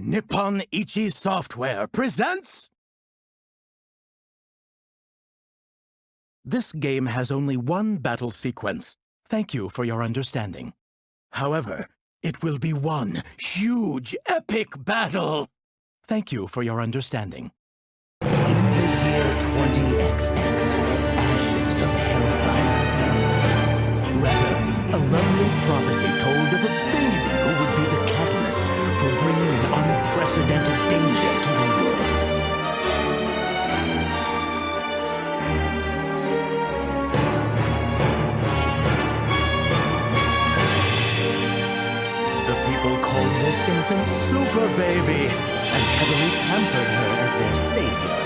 Nippon Ichi Software presents... This game has only one battle sequence. Thank you for your understanding. However, it will be one huge, epic battle. Thank you for your understanding. In the year 20XX, ashes of hellfire. Rather, a lovely prophecy told of a baby who would be the catalyst for bringing unprecedented danger to the world. The people called this infant Super Baby and heavily pampered her as their savior.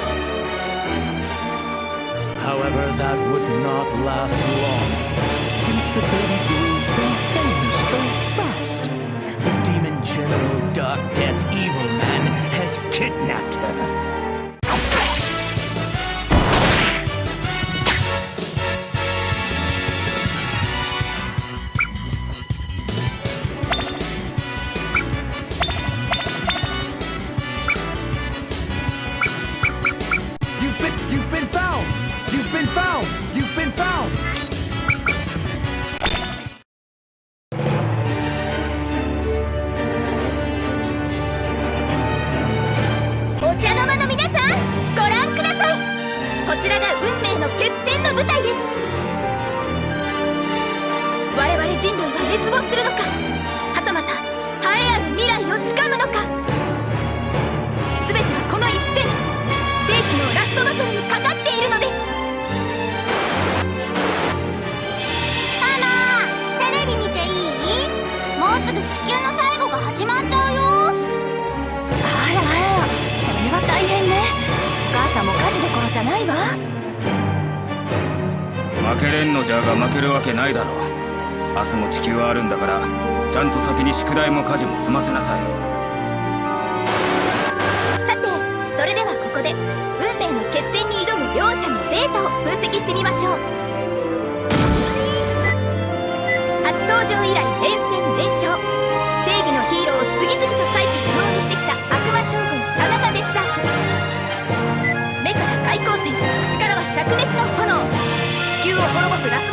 However, that would not last long, ちらが運命の決戦の舞台です。我々人類は滅亡するのか？はたまた栄えある未来をつかむのか？全てはこの一戦。世紀のラストバトル。けれんのじゃが負けるわけないだろ明日も地球はあるんだからちゃんと先に宿題も家事も済ませなさい。さてそれではここで運命の決戦に挑む両者のデータを分析してみましょう。初登場以来連戦連勝。正義のヒーローを次々と再起可能にしてきた悪魔将軍田中デスダーク目から開口線口からは灼熱の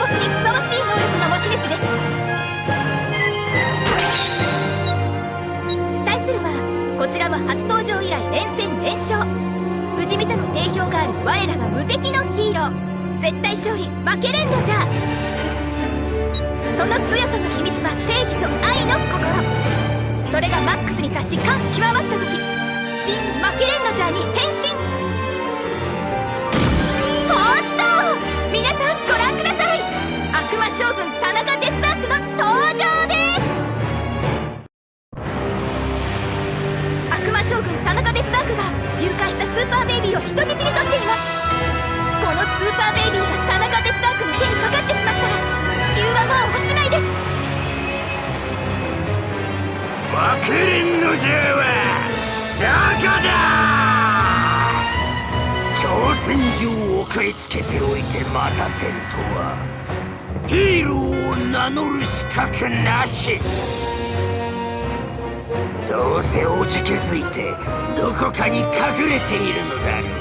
ボスにふさわしい能力の持ち主です対するはこちらも初登場以来連戦連勝不死身との定評がある我らが無敵のヒーロー絶対勝利負けれんのじゃその強さの秘密は正義と愛の心それがマックスに達し感極まった時新負けれんのじゃに変身おっと皆さんご覧ください悪魔将軍田中デスダークの登場です悪魔将軍田中デスダークが誘拐したスーパーベイビーを人質に取っていますこのスーパーベイビーが田中デスダークに手にかかってしまったら地球はもうおしまいです負けれんのじゃわどこだ?挑戦状を送りつけておいて待たせるとは。ヒーローを名乗る資格なし。どうせおじけづいてどこかに隠れているのだろう。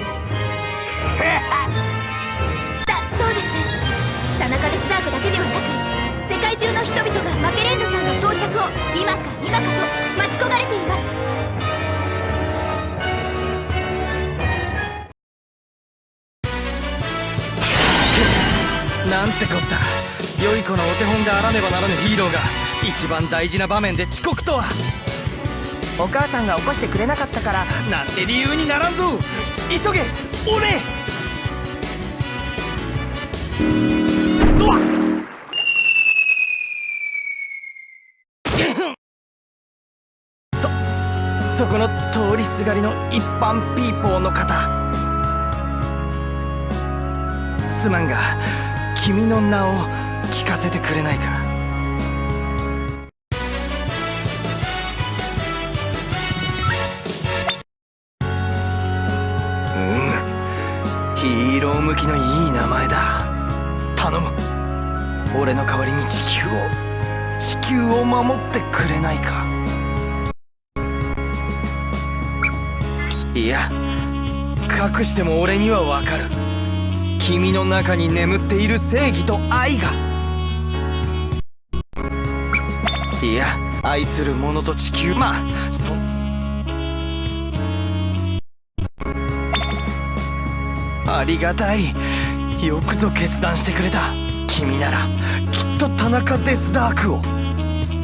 だそうです。田中デスダークだけではなく世界中の人々がマケレンドちゃんの到着を今か今かと待ち焦がれています。手本であらねばならぬヒーローが一番大事な場面で遅刻とは。お母さんが起こしてくれなかったからなんて理由にならんぞ。急げ俺とはそそこの通りすがりの一般ピーポーの方。すまんが君の名を聞かせてくれないか。うん。ヒーロー向きのいい名前だ。頼む。俺の代わりに地球を。地球を守ってくれないか。いや。隠しても俺にはわかる。君の中に眠っている正義と愛が。いや愛する者と地球。まあそありがたい。よくぞ決断してくれた。君ならきっと田中デスダークを。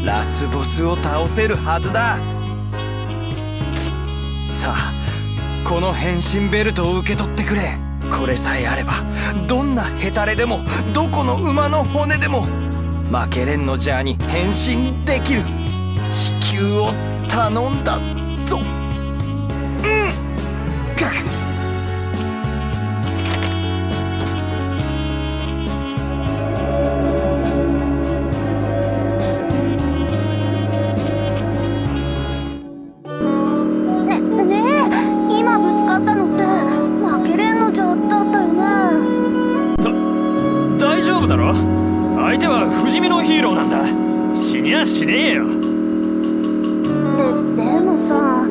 ラスボスを倒せるはずだ。さあこの変身ベルトを受け取ってくれ。これさえあればどんなヘタレでもどこの馬の骨でも負けれんのジャーに変身できる。地球を頼んだぞ。うん。ガク。ねねえ今ぶつかったのって負けれんのじゃだったよね。大丈夫だろ？相手は不死身のヒーローなんだ。死にゃしねえよ。ででもさ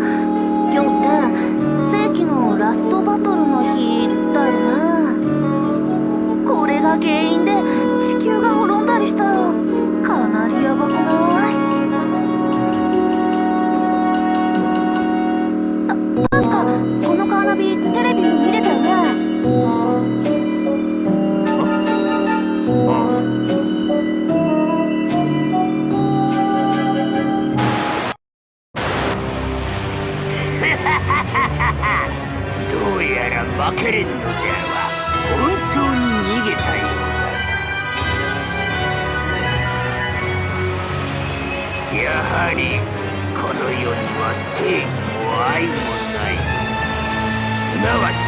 どうやら負けれんのじゃ。は本当に逃げたようだ。やはりこの世には正義も愛もない。すなわち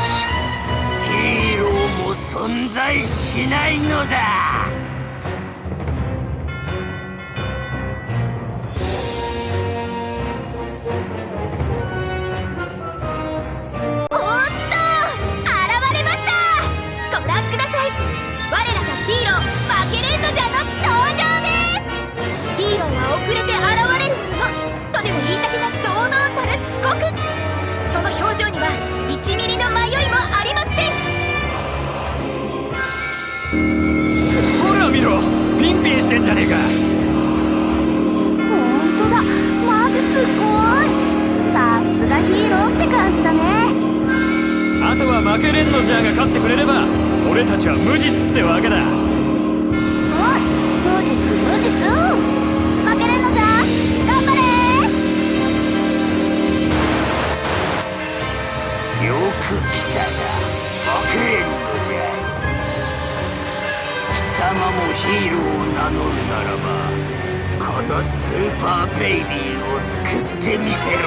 ヒーローも存在しないのだ。じゃねえか。ほんとだ。マジすっごい。さすがヒーローって感じだね。あとは負けれんのじゃが勝ってくれれば俺たちは無実ってわけだ。おい無実無実。負けれんのじゃ。頑張れ。よく来たな。負けれん様もヒーローを名乗るならばこのスーパーベイビーを救ってみせろ。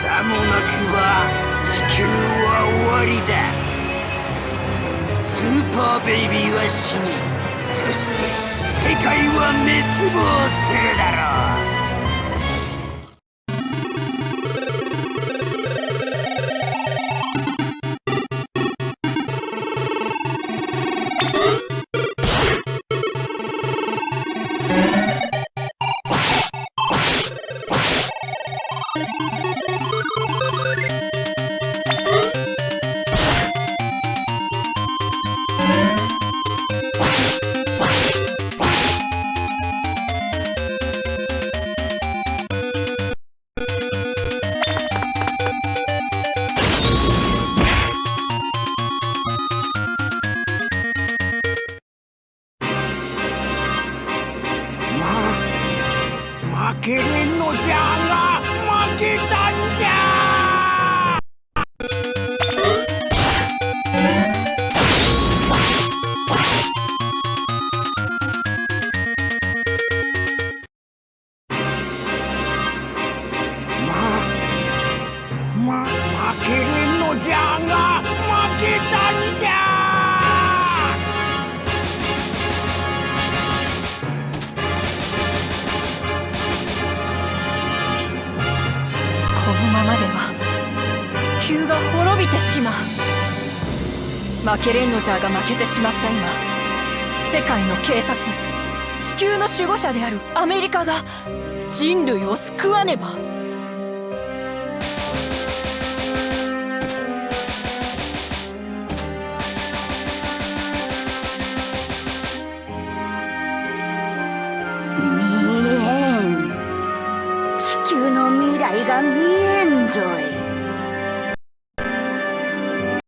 さもなくば地球は終わりだ。スーパーベイビーは死にそして世界は滅亡するだろう。球が滅びてしまう。負けレンのジャーが負けてしまった今。世界の警察。地球の守護者であるアメリカが人類を救わねば。見えん。地球の未来が見えんぞい。